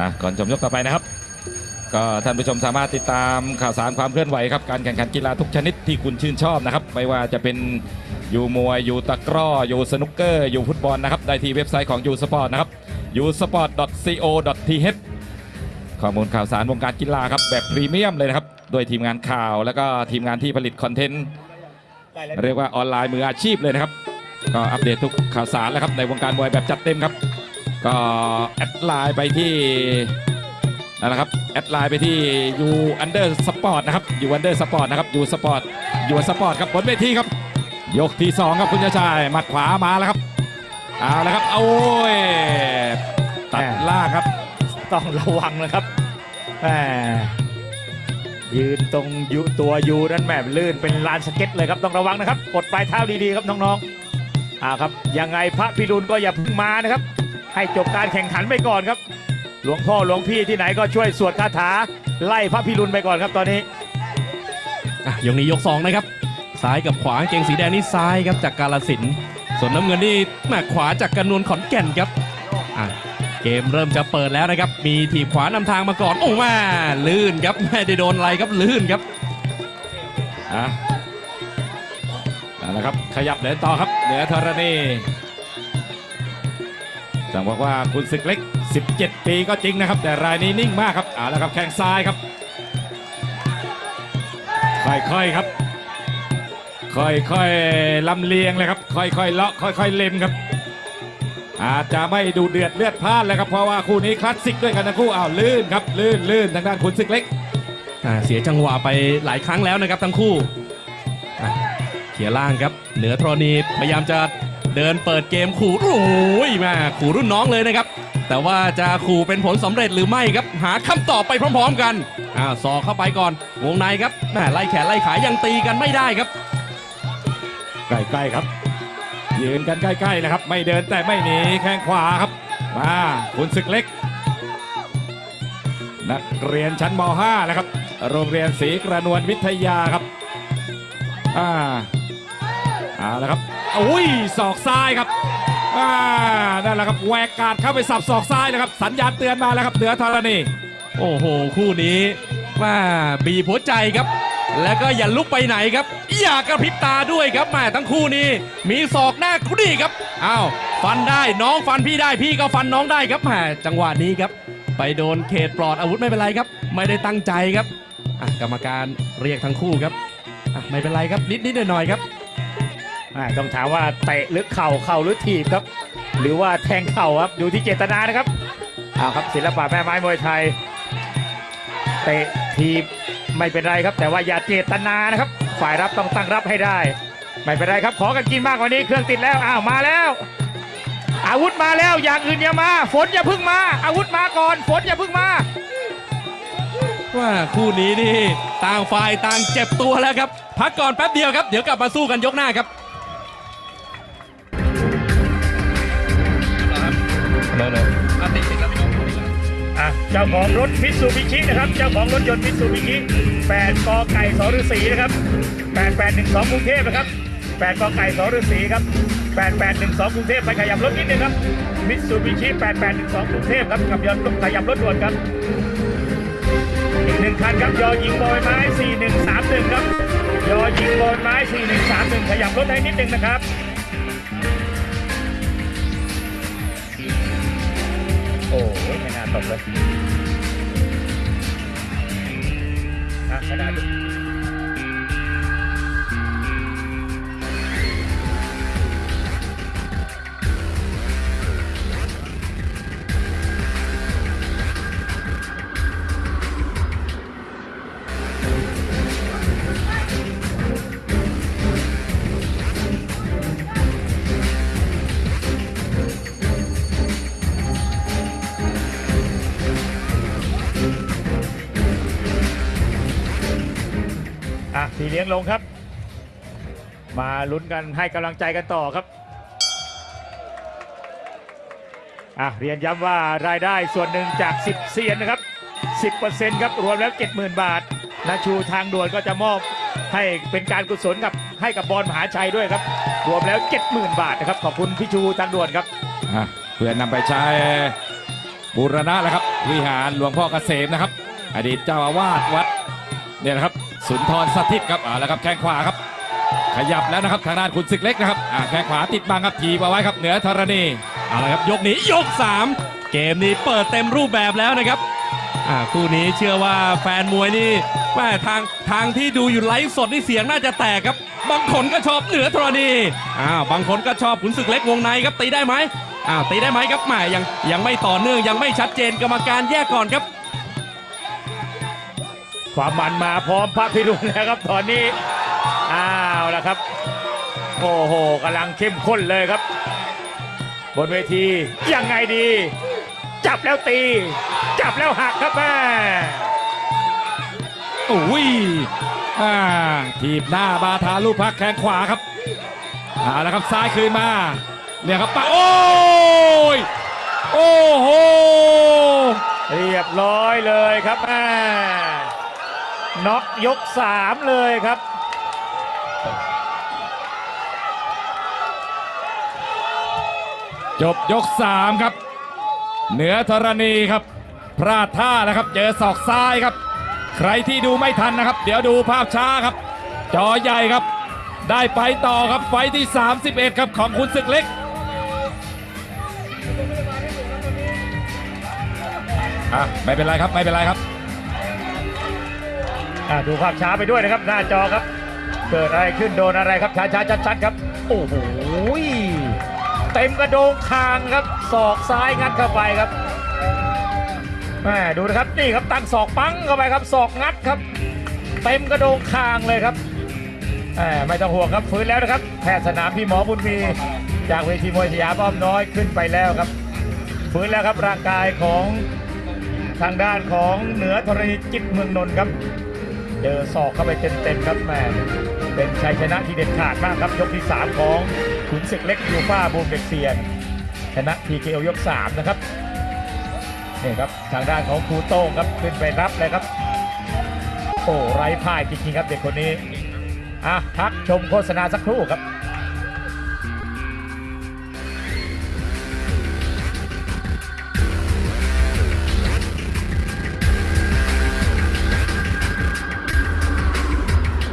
อะก่อนชมยกต่อไปนะครับ ก็ท่านผู้ชมสามารถติดตามข่าวสารความเคลื่อนไหวครับการแข่งขันกีฬาทุกชนิดที่คุณชื่นชอบนะครับ ไม่ว่าจะเป็นอยู่มวยอยู่ตะกร้ออยู่สนุกเกอร์อยู่ฟุตบอลนะครับได้ที่เว็บไซต์ของ U Sport นะครับ usport.co.th ข้อมูลข่าวสารวงการกีฬาครับแบบพรีเมียมเลยนะครับโดยทีมงานข่าวแล้วก็ทีมงานที่ผลิต content เรียกว่าออนไลน์มืออาชีพเลยนะครับ ก็อัปเดตทุกข่าวสารแล้วครับในวงการมวยแบบจัดเต็มครับ ก็แอดไลน์ไปที่นั่นแหละครับแอดไลน์ไปที่ยูอันเดอร์สปอร์ตนะครับยูอันเดอร์สปอร์ตนะครับยูสปอร์ตยูสปอร์ตครับบนเวทีครับ ยกที่ 2 ครับคุณชายหมัดขวามาแล้วครับเอาแล้วครับโอ้ยตัดล่างครับต้องระวังนะครับแหมยืนตรงยูตัวยูนั้นแหมลื่นเป็นลานสเก็ตเลยครับต้องระวังนะครับกดปลายเท้าดีๆครับน้องๆอ่าครับยังไงพระพิรุณก็อย่าพิ่งมานะครับ ให้จบการแข่งขันไปก่อนครับ หลวงพ่อหลวงพี่ที่ไหนก็ช่วยสวดคาถา ไล่พระพิรุณไปก่อนครับตอนนี้อะยกนี้ยก2นะครับ ซ้ายกับขวาเกงสีแดงนี่ซ้ายครับจากกาลสินธุ์ส่วนน้ำเงินนี่แม่ขวาจากกระนวลขอนแก่นครับอะเกมเริ่มจะเปิดแล้วนะครับ มีทีบขวานำทางมาก่อน โอ้แม่ลื่นครับไม่ได้โดนอะไรครับลื่นครับอะเอาละครับ ขยับเดินต่อครับเหนือธรณี ต้องบอกว่าคุณศึกเล็ก 17 ปีก็จริงนะครับ แต่รายนี้นิ่งมากครับเอาละครับแข้งซ้ายครับ ค่อยๆครับ ค่อยๆลำเลียงเลยครับ ค่อยๆเลาะค่อยๆเล็มครับ อาจจะไม่ดูเดือดเลือดพลานเลยครับเพราะว่าคู่นี้คลาสสิกด้วยกันทั้งคู่อ้าวลื่นครับลื่นลื่นทางด้านคุณศึกเล็กอ่าเสียจังหวะไปหลายครั้งแล้วนะครับทั้งคู่ ขียล่างครับ เหนือธรณีพยายามจะเดินเปิดเกมขู่โอ้ยแมาขู่รุ่นน้องเลยนะครับ แต่ว่าจะขู่เป็นผลสำเร็จหรือไม่ครับ หาคำตอบไปพร้อม ๆ กันอ่าสอเข้าไปก่อน วงในครับแม่ไล่แขนไล่ขายังตีกันไม่ได้ครับ ใกล้ๆครับยืนกันใกล้ๆนะครับ ไม่เดินแต่ไม่หนีแข้งขวาครับมาคุณศึกเล็ก นักเรียนชั้นม .5 นะครับ โรงเรียนศรีกระนวลวิทยาครับอ่า เอาละครับอุ้ยศอกซ้ายครับอ่านั่นแหละครับแหวกกาดเข้าไปสับศอกซ้ายนะครับ สัญญาณเตือนมาแล้วครับเหนือธรณีโอ้โห คู่นี้ว่าบีบหัวใจครับ แล้วก็อย่าลุกไปไหนครับ อย่ากระพริบตาด้วยครับแหม่ทั้งคู่นี้ มีศอกหน้ากุดีครับอ้าวฟันได้น้องฟันพี่ได้พี่ก็ฟันน้องได้ครับแหม่จังหวะนี้ครับ ไปโดนเขตปลอดอาวุธไม่เป็นไรครับ ไม่ได้ตั้งใจครับกรรมการเรียกทั้งคู่ครับไม่เป็นไรครับนิดนิดหน่อยหน่อยครับ ต้องถามว่าเตะหรือเข่าเข่าหรือถีบครับ หรือว่าแทงเข่าครับดูที่เจตนานะครับเอาครับศิลปะแม่ไม้มวยไทย เตะถีบไม่เป็นไรครับ แต่ว่าอย่าเจตนานะครับ ฝ่ายรับต้องตั้งรับให้ได้ ไม่เป็นไรครับ ขอกันกินมากกว่านี้เครื่องติดแล้วอ้าวมาแล้ว อาวุธมาแล้วอย่างอื่นอย่ามา ฝนอย่าพึ่งมา อาวุธมาก่อน ฝนอย่าพึ่งมาว่าคู่นี้นี่ต่างฝ่ายต่างเจ็บตัวแล้วครับ พักก่อนแป๊บเดียวครับ เดี๋ยวกลับมาสู้กันยกหน้าครับ อะเจ้าของรถมิตซูบิชินะครับ เจ้าของรถยนต์มิตซูบิชิ8กอไก่สฤษีนะครับ8812กรุงเทพนะครับ8กอไก่สฤษีครับ8812กรุงเทพไปขยับรถนิดนึงครับมิตซูบิชิ8812กรุงเทพครับกับยนต์ขยับรถด่วนครับอีกหนึ่งคันครับยอยิงบอยไม้ 4131 ครับยอยิงบอยไม้ 4131 ขยับรถให้นิดนึงนะครับ โหไม่ พี่เลี้ยงลงครับ มาลุ้นกันให้กำลังใจกันต่อครับอะเรียนย้ำว่ารายได้ส่วนหนึ่งจาก 10 เซียนนะครับ 10%ครับรวมแล้ว 70,000 บาทนาชูทางด่วนก็จะมอบให้เป็นการกุศลกับให้กับบอลมหาชัยด้วยครับ รวมแล้ว 70,000 บาทนะครับ ขอบคุณพี่ชูทางด่วนครับอะเพื่อนำไปใช้บูรณะแล้วครับ วิหารหลวงพ่อเกษมนะครับ อดีตเจ้าอาวาสวัดเนี่ยนะครับ สุนทรสถิตครับอ่าแล้วครับแข้งขวาครับ ขยับแล้วนะครับทางด้านคุณศึกเล็กนะครับอ่าแข้งขวาติดบังครับทีบเอาไว้ครับเหนือธรณีเอาละครับยกนี้ยก 3 เกมนี้เปิดเต็มรูปแบบแล้วนะครับอ่าคู่นี้เชื่อว่าแฟนมวยนี่แม่ทางทางที่ดูอยู่ไลฟ์สดนี่เสียงน่าจะแตกครับ บางคนก็ชอบเหนือธรณีอ้าวบางคนก็ชอบขุนศึกเล็กวงในครับตีได้ไหมอ้าวตีได้ไหมครับแหม่ยังยังไม่ต่อเนื่องยังไม่ชัดเจนกรรมการแยกก่อนครับ ความมันมาพร้อมพระพิรุณแล้วครับตอนนี้อ้าวแล้วครับ โอ้โหกำลังเข้มข้นเลยครับ บนเวทียังไงดี จับแล้วตี จับแล้วหักครับแม่โอ้ยอ่าทีบหน้าบาทาลูกพักแข้งขวาครับเอาละครับซ้ายคืนมาเนี่ยครับปะโอ้ยโอ้โหเรียบร้อยเลยครับแม่ น็อกยกสามเลยครับ จบยก3ครับ เหนือธรณีครับ พลาดท่าแล้วครับ เจอศอกซ้ายครับ ใครที่ดูไม่ทันนะครับ เดี๋ยวดูภาพช้าครับ จอใหญ่ครับ ได้ไปต่อครับไฟท์ที่ 31 ครับของคุณศึกเล็กอะไม่เป็นไรครับไม่เป็นไรครับ อ่าดูภาพช้าไปด้วยนะครับ หน้าจอครับ เกิดอะไรขึ้นโดนอะไรครับช้าช้าชัดชัดครับ โอ้โหเต็มกระโดงคางครับศอกซ้ายงัดเข้าไปครับแม่ดูนะครับนี่ครับตั้งศอกปังเข้าไปครับศอกงัดครับเต็มกระโดงคางเลยครับแหมไม่ต้องห่วงครับฟื้นแล้วนะครับแพทย์สนามพี่หมอบุญมีจากเวทีมวยสยามอ้อมน้อยขึ้นไปแล้วครับฟื้นแล้วครับร่างกายของทางด้านของเหนือธรณีจิตเมืองนนท์ครับ เจอศอกเข้าไปเต็มๆครับแมเป็นชัยชนะที่เด็ดขาดมากครับยกที่ 3 ของขุนศึกเล็กยูฟ่าบูมเด็กเซียน ชนะ TKO ยก 3 นะครับนี่ครับทางด้านของครูโต้งครับขึ้นไปรับเลยครับโอ้ไร้พ่ายจริงๆครับเด็กคนนี้อะพักชมโฆษณาสักครู่ครับ